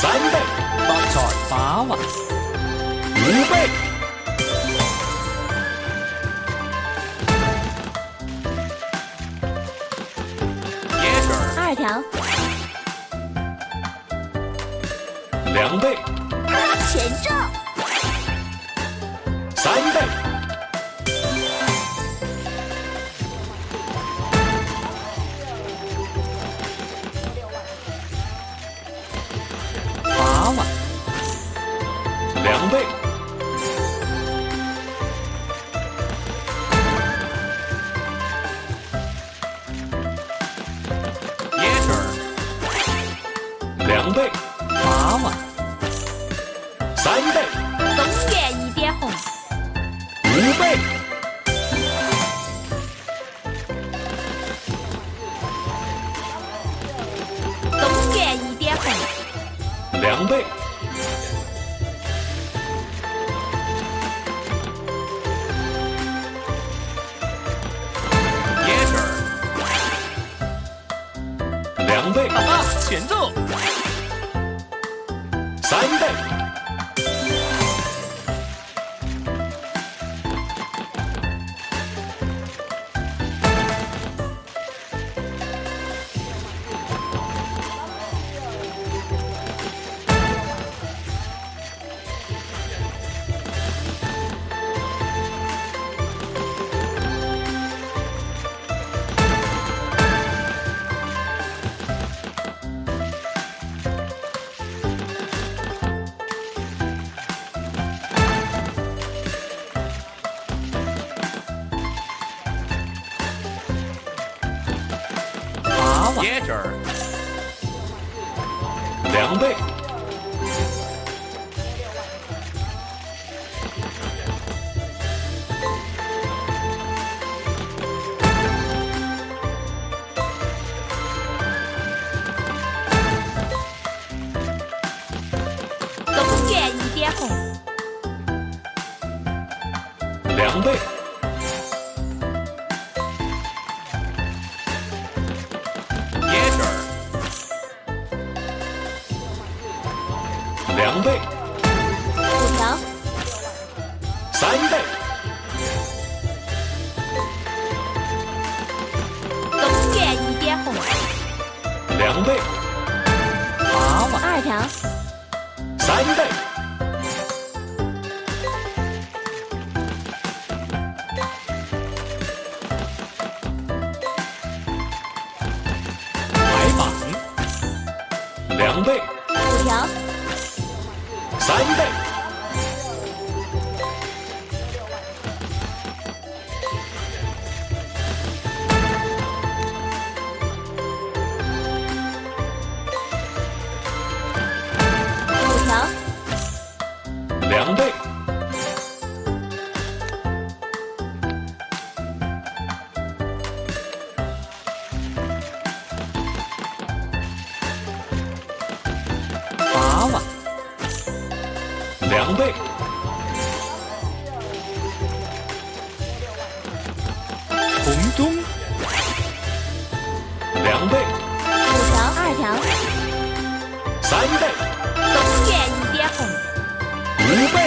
三倍，八菜八万，五倍，二条，两倍，全中，三倍，两倍，椰汁儿，两倍，八碗，三倍，东园一点红，五倍，东园一点红，两倍，倍，哈哈，前奏，三倍，两倍，五条，三倍，东园一点红，两倍，八万，二条，三倍，三倍，两倍，红中，两倍，五条，二条，三倍，东边一点红，五倍，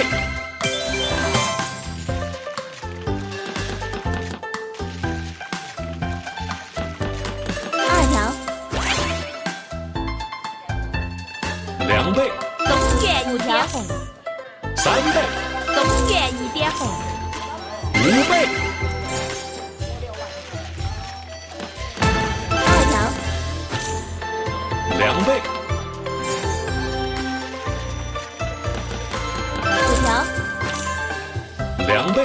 三倍，东园一点红，五倍，二条，两倍，五条，两倍，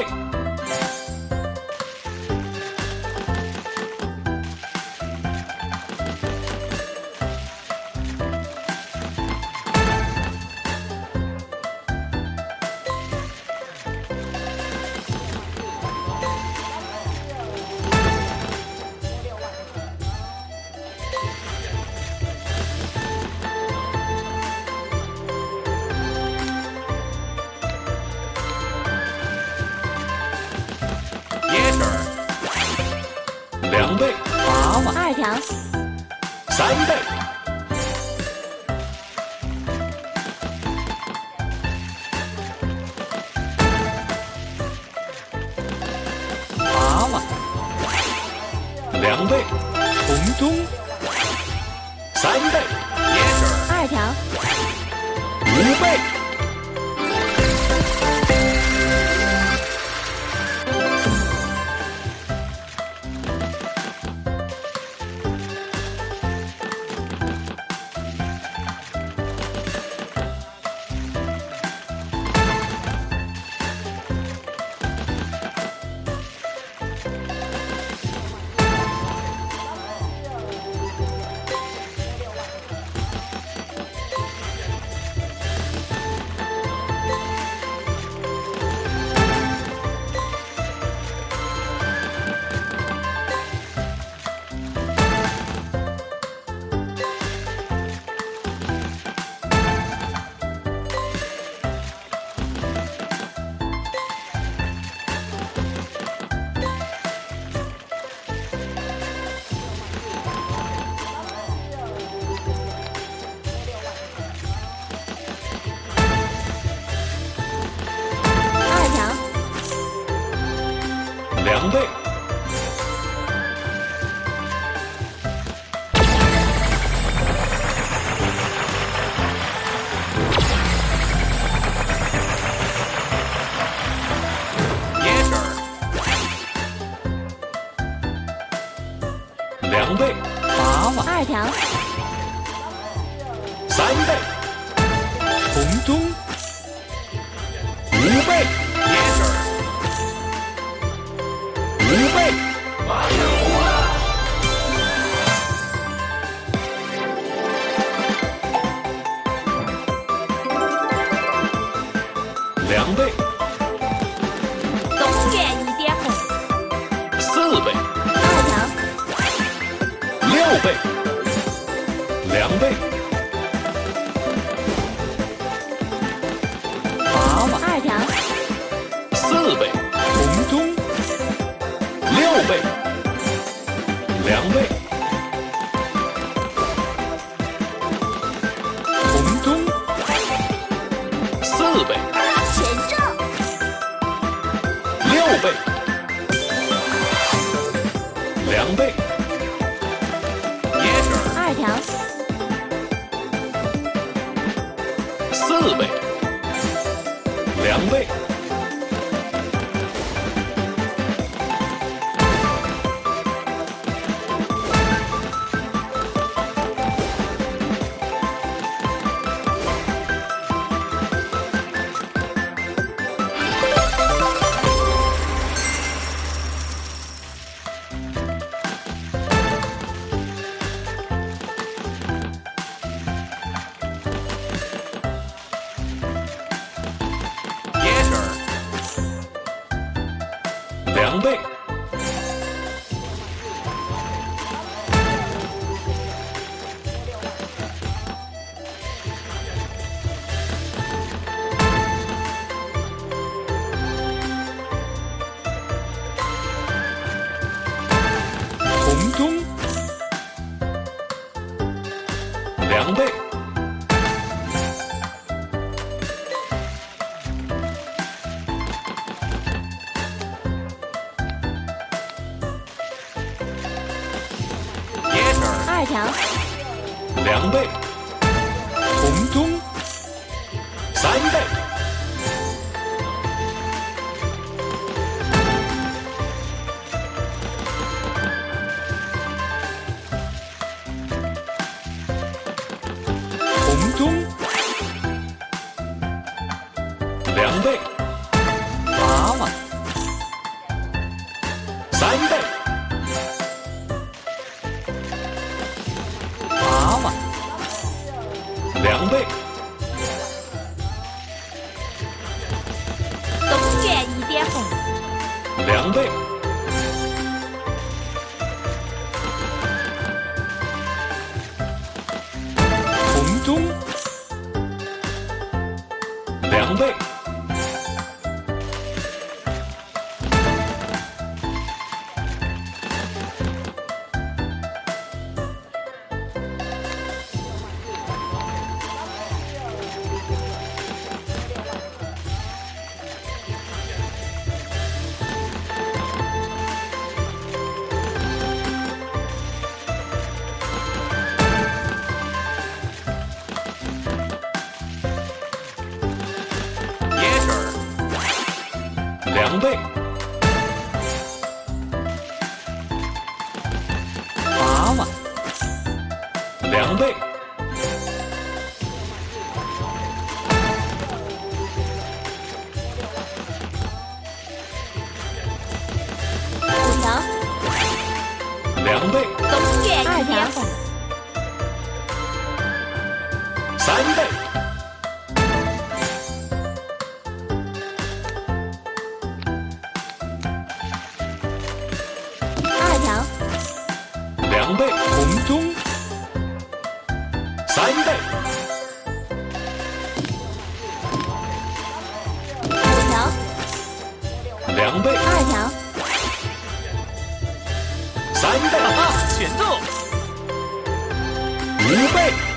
两倍，红中，三倍，二条，五倍，两倍，娃娃，二条，倍，两倍，娃娃，二条，四倍，红中，六倍，两倍，红中，四倍，六倍，两倍，调，四倍，两倍，两倍，八万，两倍，五层，两倍，永远。三倍，选中，五倍。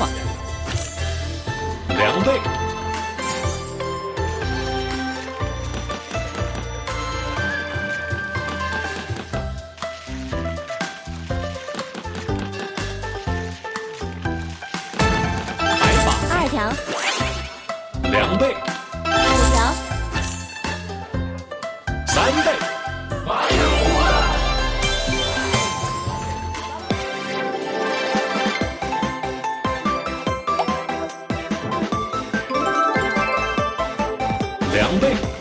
Mặt 两倍。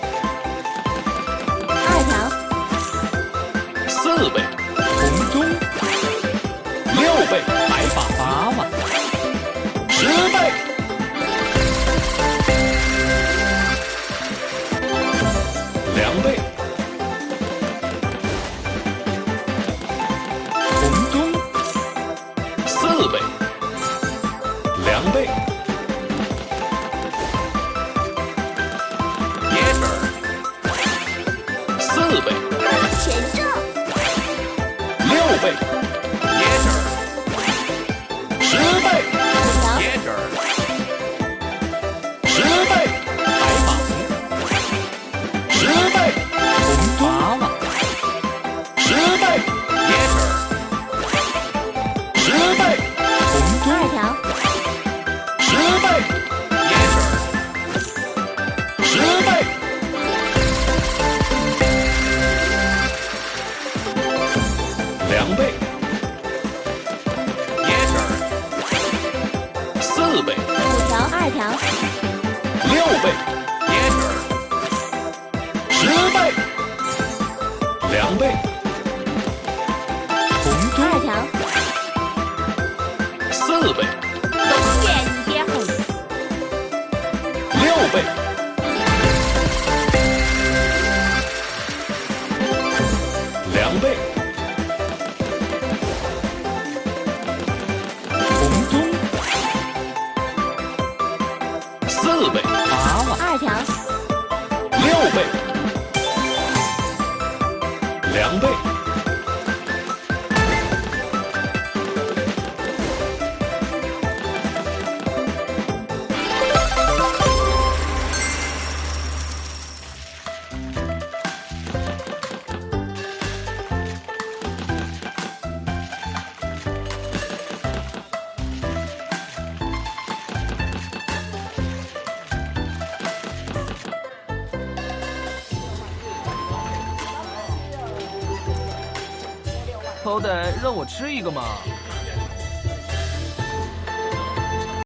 让我吃一个嘛。